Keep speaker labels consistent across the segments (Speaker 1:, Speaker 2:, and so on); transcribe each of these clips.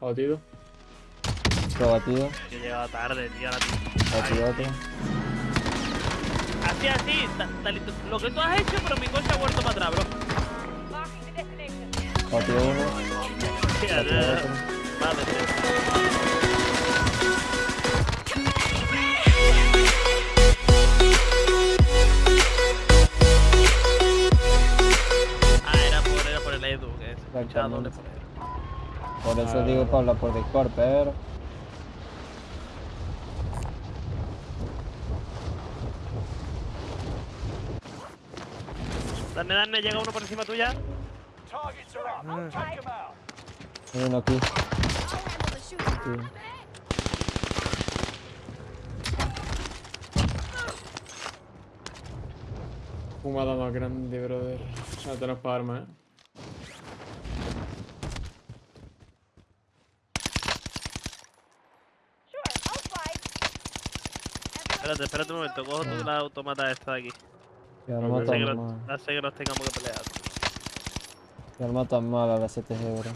Speaker 1: Batido.
Speaker 2: Otro batido.
Speaker 3: Yo he llegado tarde, tío. ahora
Speaker 2: Batido otro.
Speaker 3: Así, así. ta- talito- Lo que tú has hecho, pero mi coche ha vuelto para atrás, bro.
Speaker 2: Batido uno.
Speaker 3: Hostia,
Speaker 2: Batido
Speaker 3: tío.
Speaker 2: otro.
Speaker 3: Madre. Ah, era por, era por el Edu, que se escuchaba doble por.
Speaker 2: Por eso
Speaker 1: Ah.
Speaker 2: digo para hablar por Discord, pero.
Speaker 3: Dame, dame, llega uno por encima tuya.
Speaker 2: Hay uno aquí. Sí.
Speaker 1: Fumada más grande, brother. No tenemos para armas, eh.
Speaker 3: Espérate, espérate un momento, cojo tú la automata esta de aquí.
Speaker 2: Y ahora
Speaker 1: Ok.
Speaker 3: No sé que, no,
Speaker 2: mal.
Speaker 3: no sé que nos tengamos que pelear.
Speaker 2: Y ahora matan mal a la CTG, bro.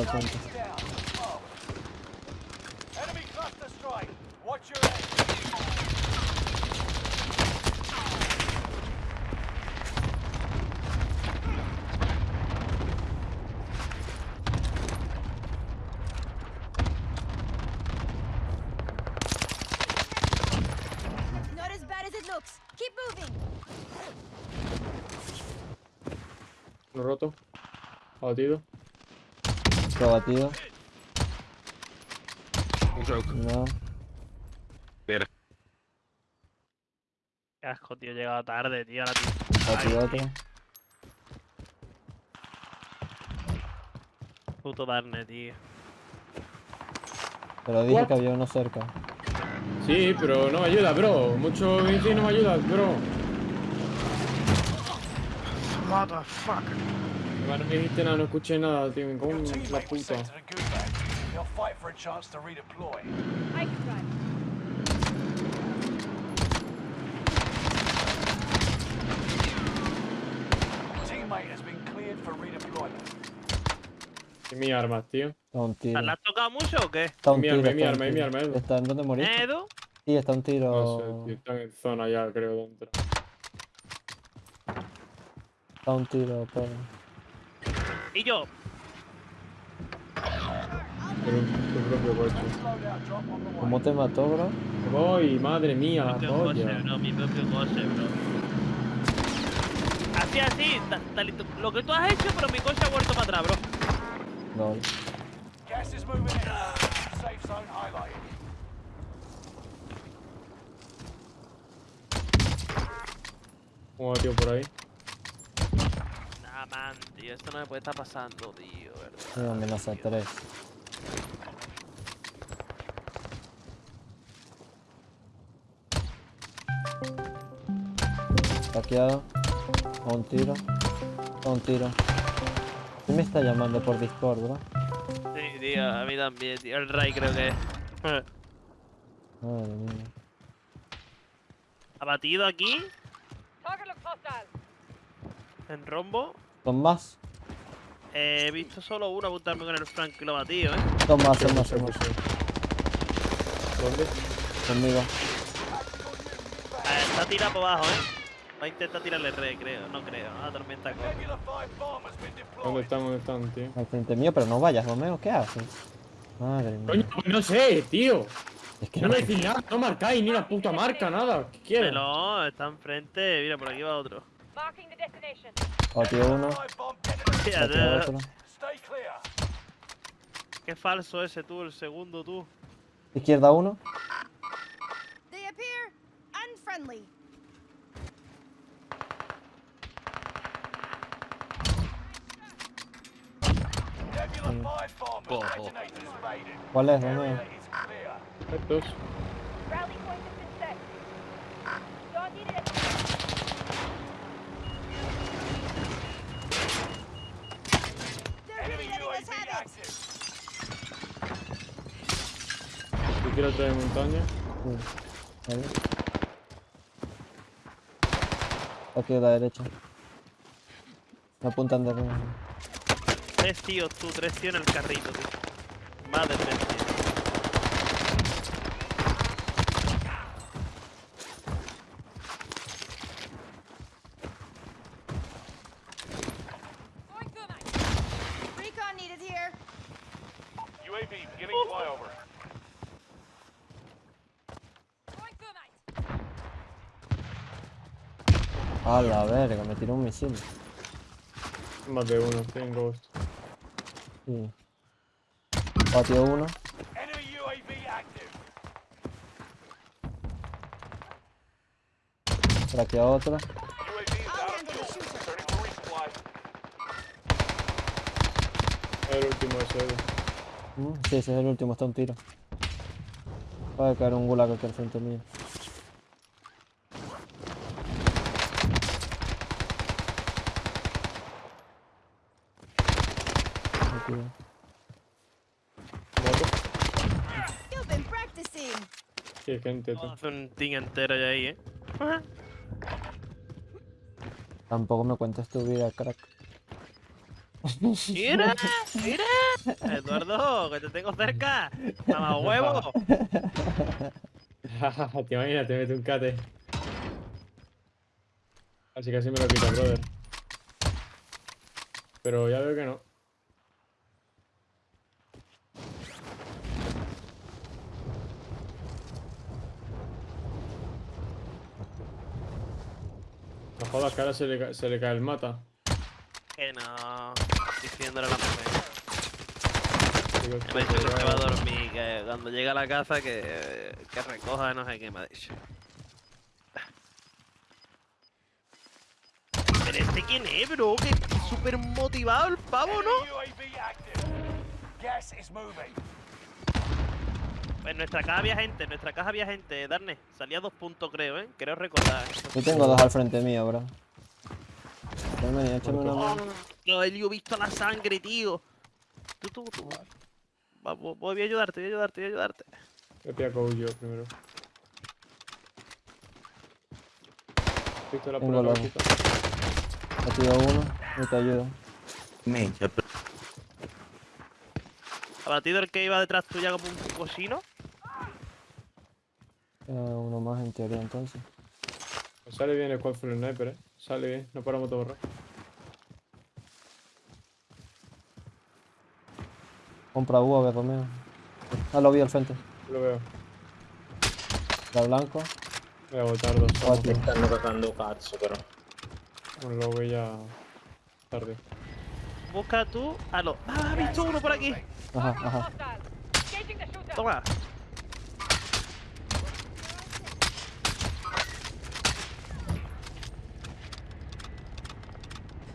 Speaker 2: Están
Speaker 4: looks. Keep moving.
Speaker 1: Lo roto. Batido.
Speaker 2: Otro batido.
Speaker 5: Joke.
Speaker 2: No.
Speaker 5: Ver.
Speaker 3: Qué asco, tío, he llegado tarde, tío. Ahora tío.
Speaker 2: Batido
Speaker 3: Ay,
Speaker 2: otro.
Speaker 3: Puto Darne, tío.
Speaker 2: Pero dije
Speaker 1: What?
Speaker 2: que había uno cerca.
Speaker 1: Sí, pero no me ayuda, bro. Mucho bici no me ayuda, bro.
Speaker 5: What the fuck?
Speaker 1: No me dijiste nada, no escuché nada, tío. Me en la puta.
Speaker 6: Teammate has been cleared for redeployment.
Speaker 1: Y mi armas, tío.
Speaker 2: Está un tiro.
Speaker 3: ¿La has tocado mucho o qué?
Speaker 2: Está un
Speaker 1: Mi
Speaker 2: tiro.
Speaker 1: arma, mi arma, mi
Speaker 2: tiro.
Speaker 1: arma.
Speaker 2: ¿Está en dónde moriste?
Speaker 3: ¿Edu?
Speaker 2: Sí, está un tiro.
Speaker 1: No sé, tío. Están en zona ya, creo, dentro.
Speaker 2: Está un tiro, pero.
Speaker 3: Y yo.
Speaker 1: Un- tu propio coche.
Speaker 2: ¿Cómo te mató, bro?
Speaker 1: Voy, madre mía,
Speaker 3: Mi propio coche,
Speaker 1: polla.
Speaker 3: bro. Mi propio coche, bro. Así, así. Lo que tú has hecho, pero mi coche ha vuelto para atrás, bro.
Speaker 2: No.
Speaker 6: Gas is moving in. Safe zone highlighted.
Speaker 1: ¿Cómo va, tío, por ahí?
Speaker 3: Nah, man, tío. Esto no me puede estar pasando, tío, ¿verdad?
Speaker 2: Amenaza
Speaker 3: tío.
Speaker 2: 3. Taqueado. A un tiro. A un tiro. ¿Quién me está llamando por Discord, bro?
Speaker 3: Sí, tío. A mí también, tío. El Ray creo que es.
Speaker 2: Madre mía.
Speaker 3: Abatido aquí. En rombo.
Speaker 2: Son más.
Speaker 3: Eh, he visto solo uno apuntarme con el Frank y lo ha batido, ¿eh?
Speaker 2: Son más, son más, son más.
Speaker 1: ¿Dónde?
Speaker 2: Conmigo.
Speaker 3: Eh, está tirado por abajo, ¿eh? Va a intentar tirarle re, creo. No creo. La tormenta corre.
Speaker 6: Nebula 5 bomb has been
Speaker 1: ¿Dónde están? ¿Dónde están, tío?
Speaker 2: Al frente mío, pero no vayas, Romeo. ¿Qué haces? Madre mía.
Speaker 1: Coño, pues no sé, tío.
Speaker 2: Es que
Speaker 1: No
Speaker 2: no
Speaker 1: me decís nada, no marcáis ni una puta marca, nada. ¿Qué quieres?
Speaker 3: No, está enfrente. Mira, por aquí va otro.
Speaker 2: Batió uno.
Speaker 6: 5 bomb detonated.
Speaker 3: Hostia,
Speaker 2: Batió
Speaker 3: tío,
Speaker 2: otro.
Speaker 3: Qué falso ese tú, el segundo tú.
Speaker 2: Izquierda uno.
Speaker 4: They appear unfriendly.
Speaker 6: Bo,
Speaker 2: ¿Cuál es?
Speaker 6: ¿Dónde?
Speaker 1: Estos. ¿Tú quieres montaña?
Speaker 2: Sí. Aquí a la derecha. Me apuntan de arriba.
Speaker 3: Tres tíos, tú, tres tíos en el carrito, tío. Más de tres tíos.
Speaker 2: A la verga, me tiró un misil.
Speaker 1: Más de uno, en Ghost.
Speaker 2: Sí. Patio uno.
Speaker 6: Enemy UAV active.
Speaker 2: Por aquí a otra.
Speaker 1: El último ese.
Speaker 2: Mm, Sí, ese es el último, está un tiro. Va a caer un gulag aquí al frente mío.
Speaker 4: Practicing.
Speaker 1: Sí, gente, tú.
Speaker 3: Vamos a hacer un team entero ya ahí, eh.
Speaker 2: Tampoco me cuentes tu vida, crack.
Speaker 3: ¡Mira! ¡Mira! Eduardo, que te tengo cerca. ¡Mamá huevo!
Speaker 1: te imaginas, te mete un cate. Así casi me lo quita, brother. Pero ya veo que no. Jodas que ahora se le, se le cae el mata.
Speaker 3: Que no. Diciéndole a la mujer. Me ha dicho que se va a dormir, que cuando llega a la casa que, que recoja no sé qué me ha dicho. Pero este quién es, bro, que súper motivado el pavo, ¿no? En nuestra caja había gente, en nuestra caja había gente, Darne. Salía dos puntos creo, ¿eh? Creo recordar.
Speaker 2: Yo tengo dos al frente mío, bro. Ven, échame una
Speaker 3: Oh,
Speaker 2: mano.
Speaker 3: no, Elio, he visto la sangre, tío. Tú, tú, tú. Va, vo- voy a ayudarte, voy a ayudarte, voy a ayudarte.
Speaker 1: Voy a pillar con yo primero. Pistola por
Speaker 2: Tengo
Speaker 1: la cabecita.
Speaker 2: Patio uno, y te ayudo.
Speaker 3: Abatido el que iba detrás tuya como un cochino.
Speaker 2: Eh, uno más en teoría entonces.
Speaker 1: Pues Sale bien el Quad Full Sniper, eh. Sale bien, no paramos de borrar.
Speaker 2: Compra UAV, Romeo. Ah, lo vi al frente.
Speaker 1: Lo veo.
Speaker 2: Da blanco.
Speaker 1: Voy a botar dos tomas.
Speaker 7: stanno cagando cazzo però.
Speaker 1: Bueno, lo voy ya tarde.
Speaker 3: Busca tú a los. ¡Ah, he visto uno por aquí!
Speaker 2: Ajá, ajá.
Speaker 3: Toma.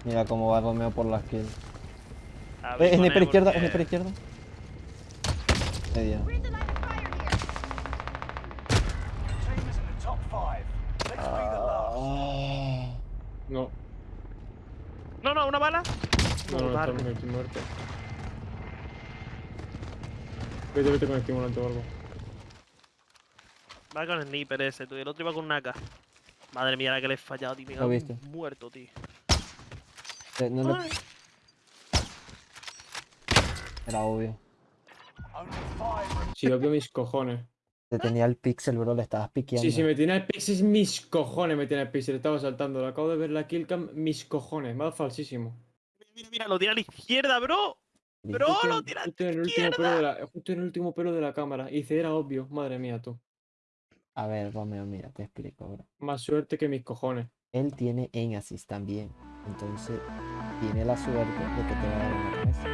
Speaker 2: Mira cómo va Romeo por las kills.
Speaker 3: A
Speaker 2: Eh, sniper izquierda,
Speaker 3: porque-
Speaker 2: sniper izquierda. Media.
Speaker 6: Last.
Speaker 1: No,
Speaker 3: No, no, una bala.
Speaker 1: no, no,
Speaker 3: Joder.
Speaker 1: estamos aquí muerto. Vete, vete con el estimulante o algo.
Speaker 3: Va con el sniper ese, tú. Y el otro iba con una AK. Madre mía, la que le he fallado, tío. Me
Speaker 2: viste.
Speaker 3: muerto, tío.
Speaker 2: Eh, no
Speaker 3: Ay.
Speaker 2: Era obvio.
Speaker 1: Si lo veo mis cojones.
Speaker 2: Te tenía el pixel, bro, le estabas piqueando.
Speaker 1: Sí, si me tiene el pixel, mis cojones me tiene el pixel. Estaba saltando, lo acabo de ver la killcam, mis cojones. Dado falsísimo.
Speaker 3: Mira, mira, mira, lo tira a la izquierda, bro. Bro,
Speaker 1: Justo
Speaker 3: lo tira a la
Speaker 1: justo en el último pelo
Speaker 3: izquierda.
Speaker 1: de la, justo en el último pelo de la cámara. Y dice, era obvio. Madre mía, tú.
Speaker 2: A ver, Romeo, mira, te explico, bro.
Speaker 1: Más suerte que mis cojones.
Speaker 2: Él tiene en assist también. Entonces, tiene la suerte de que te va a dar una cabeza.